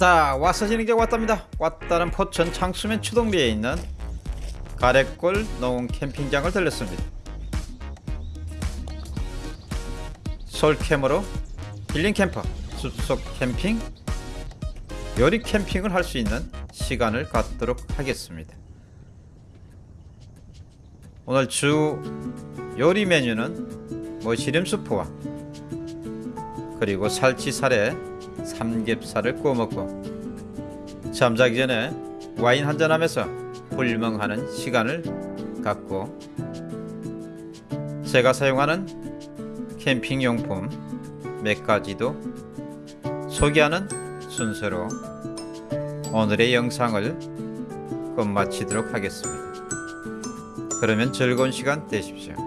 왔다. 와서 진행자 왔답니다. 왔다는 포천 창수면 추동리에 있는 가래골 농 캠핑장을 들렸습니다. 솔캠으로 힐링 캠퍼 숲속 캠핑 요리 캠핑을 할 수 있는 시간을 갖도록 하겠습니다. 오늘 주 요리 메뉴는 머시름 수프와 그리고 살치살에 삼겹살을 구워 먹고 잠자기 전에 와인 한잔 하면서 불멍하는 시간을 갖고 제가 사용하는 캠핑 용품 몇 가지도 소개하는 순서로 오늘의 영상을 끝마치도록 하겠습니다. 그러면 즐거운 시간 되십시오.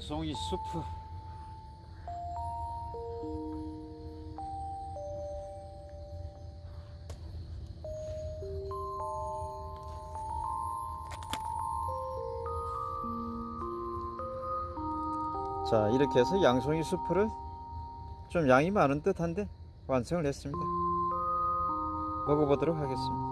양송이 수프. 자 이렇게 해서 양송이 수프를 좀 양이 많은 듯한데 완성을 했습니다. 먹어보도록 하겠습니다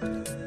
Bye.